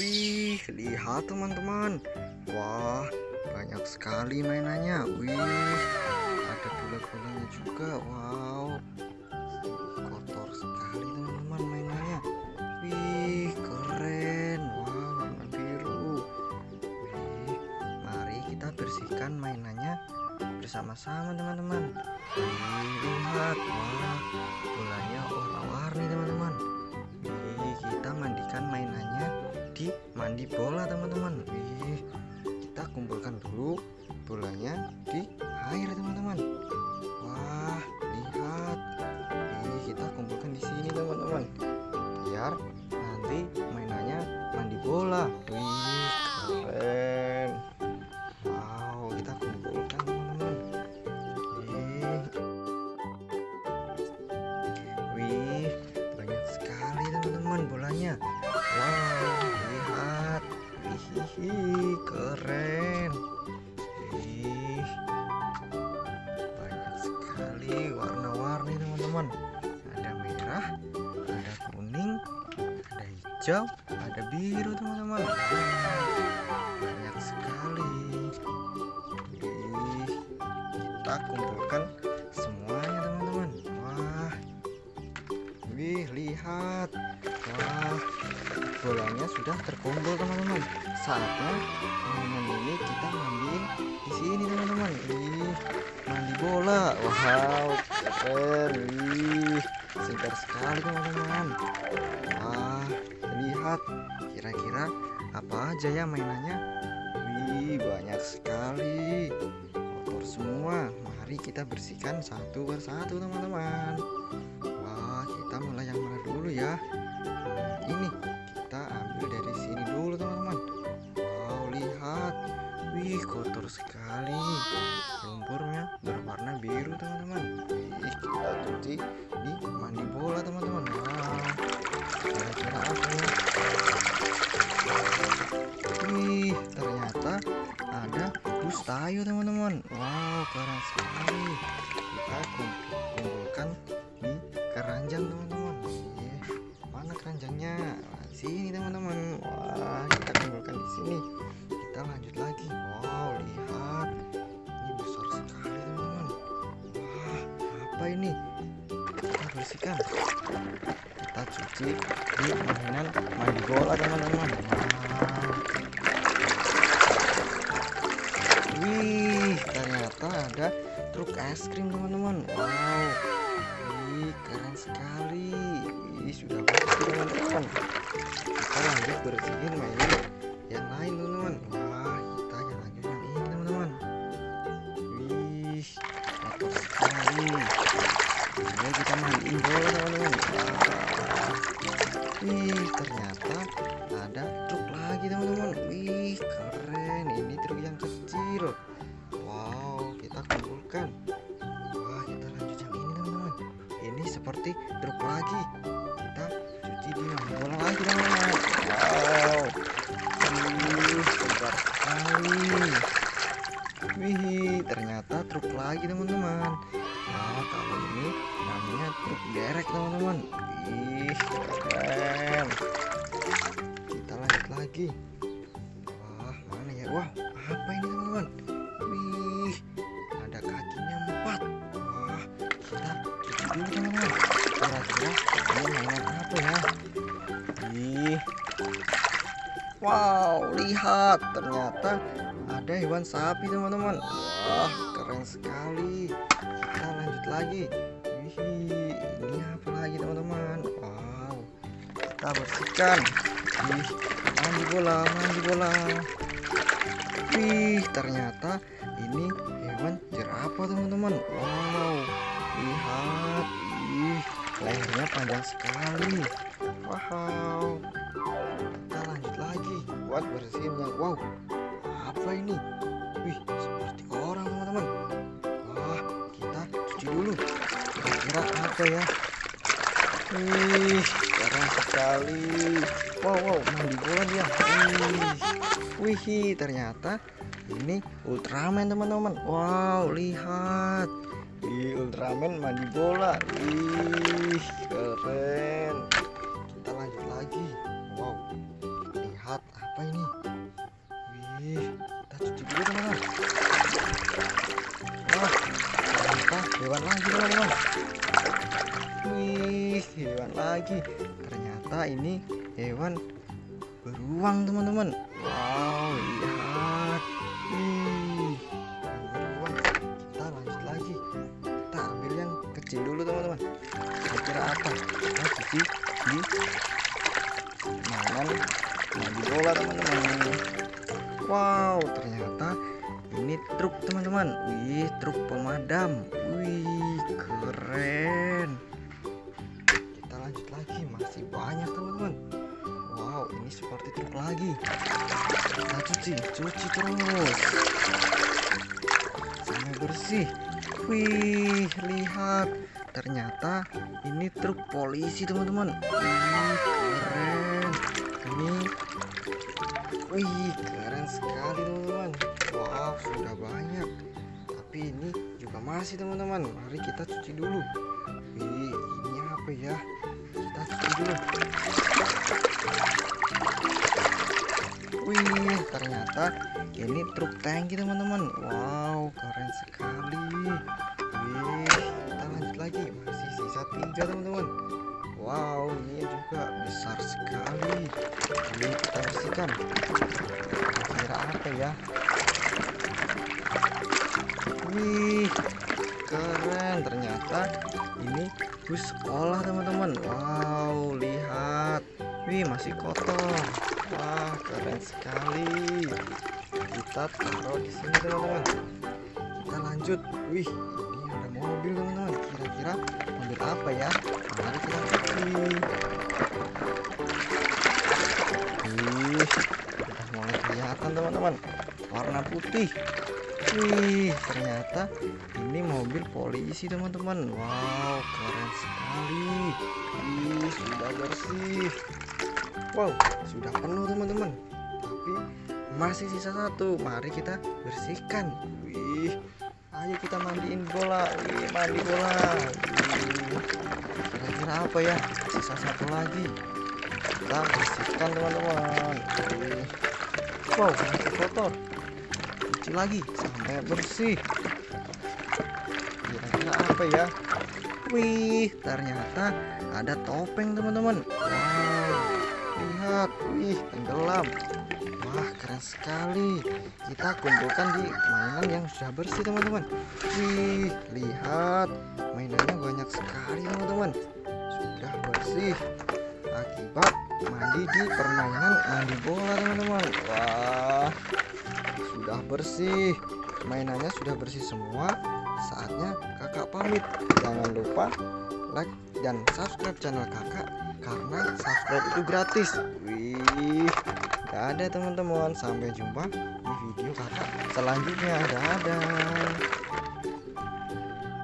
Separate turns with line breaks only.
Wih, lihat teman-teman. Wah, banyak sekali mainannya. Wih, ada bola-bolanya juga. Wow, kotor sekali teman-teman mainannya. Wih, keren. Wow, warna biru. Wih, mari kita bersihkan mainannya bersama-sama teman-teman. Wih, lihat. Wah, bolanya warna-warni teman-teman. Di mandi bola teman-teman. Wih, kita kumpulkan dulu bolanya di air teman-teman. Wah, lihat. Wih, kita kumpulkan di sini teman-teman. Biar nanti mainannya mandi bola. Wih, Wih, keren. Wih. Banyak sekali warna-warni teman-teman. Ada merah, ada kuning, ada hijau, ada biru teman-teman. Banyak sekali. Wih, kita kumpulkan semuanya teman-teman. Wah. Wih, lihat. Wah, bolanya sudah terkumpul teman-teman. Saatnya ini kita mandiin di sini teman-teman. Wih, mandi bola. Wow, keren. Wih, segar sekali teman-teman. Wah, lihat. Kira-kira apa aja ya mainannya? Wih, banyak sekali. Kotor semua. Mari kita bersihkan satu persatu teman-teman. Wah, kita mulai yang mana dulu ya? Ini kotor sekali. Lumpurnya berwarna biru teman-teman. Kita cuci di mandi bola teman-teman. Wah, kira-kira apa ya? Wih, ternyata ada bus tayo teman-teman. Wow, keren sekali. Kita kum- kumpulkan di keranjang teman-teman. Mana keranjangnya? Nah, sini teman-teman. Wah, kita kumpulkan di sini. Kita lanjut lagi. Wow, lihat. Ini besar sekali teman-teman. Wah, apa ini? Kita bersihkan. Kita cuci di mainan mandi bola teman-teman. Wih, ternyata ada truk es krim teman-teman. Wow, wih keren sekali. Wih sudah bersih teman-teman. Kita lanjut bersihin mainan yang lain teman-teman. Ini kita mandiin bola teman-teman. Wah. Wih, ternyata ada truk lagi teman-teman. Wih, keren. Ini truk yang kecil. Wow, kita kumpulkan. Wah, kita lanjut yang ini teman-teman. Ini seperti truk lagi. Kita cuci di bola lagi teman-teman. Wow. Wih, segar sekali. Wih, ternyata truk lagi teman-teman. Nah, kalau truk derek teman-teman. Wih, keren. Kita lanjut lagi. Wah, mana ya? Wah, apa ini teman-teman? Wih, ada kakinya empat. Wah, kita cuci dulu teman-teman. Kira-kira ini mainan apa ya? Wih. Wow, lihat ternyata ada hewan sapi teman-teman. Wah, keren sekali. Kita lanjut lagi. Ini apa lagi teman-teman? Wow, kita bersihkan. Wih, mandi bola, mandi bola. Wih, ternyata ini hewan jerapah teman-teman. Wow, lihat. Wih, lehernya panjang sekali. Wow. Kita lanjut lagi buat bersihin yang wow. Apa ini? Wih, seperti orang teman-teman. Kira-kira apa ya? Wih, keren sekali. Wow, wow, mandi bola dia. Wih, wih, ternyata ini Ultraman teman-teman. Wow, lihat. Wih, Ultraman mandi bola. Wih, keren. Lagi. Ternyata ini hewan beruang teman-teman. Wow lihat Ih, yang beruang. Kita lanjut lagi. Kita ambil yang kecil dulu teman-teman. Kira-kira apa? Kita cuci di mainan mandi bola teman-teman. Wow ternyata ini truk teman-teman. Wih truk pemadam. Wih keren seperti truk lagi? Kita cuci cuci terus. Sampai bersih. Wih lihat. Ternyata ini truk polisi teman-teman. Keren. Ini wih keren sekali teman-teman. Wow sudah banyak. Tapi ini juga masih teman-teman. Mari kita cuci dulu. Wih ini apa ya? Kita cuci dulu ternyata ini truk tangki teman-teman. Wow keren sekali. Wih kita lanjut lagi. Masih sisa tiga teman-teman. Wow ini juga besar sekali. Ini kita bersihkan. Kira apa ya? Wih keren. Ternyata ini bus sekolah teman-teman. Wow lihat. Wih masih kotor wah keren sekali. Kita taruh di sini teman-teman. Kita lanjut. Wih ini ada mobil teman-teman. Kira-kira mobil apa ya? Mari kita cuci wih udah mulai kelihatan teman-teman. Warna putih. Wih ternyata ini mobil polisi teman-teman. Wow keren sekali. Wih sudah bersih wow sudah penuh teman-teman. Tapi masih sisa satu. Mari kita bersihkan. Wih ayo kita mandiin bola. Wih mandi bola. Kira-kira apa ya? Sisa satu lagi. Kita bersihkan teman-teman. Wow masih kotor. Cuci lagi sampai bersih. Kira-kira apa ya? Wih ternyata ada topeng teman-teman. Wow wih tenggelam. Wah keren sekali. Kita kumpulkan di mainan yang sudah bersih teman-teman. Wih lihat. Mainannya banyak sekali teman-teman. Sudah bersih. Akibat mandi di permainan mandi bola teman-teman. Wah sudah bersih. Mainannya sudah bersih semua. Saatnya kakak pamit. Jangan lupa like dan subscribe channel kakak karena subscribe itu gratis. Wih dadah teman-teman. Sampai jumpa di video kakak selanjutnya. Dadah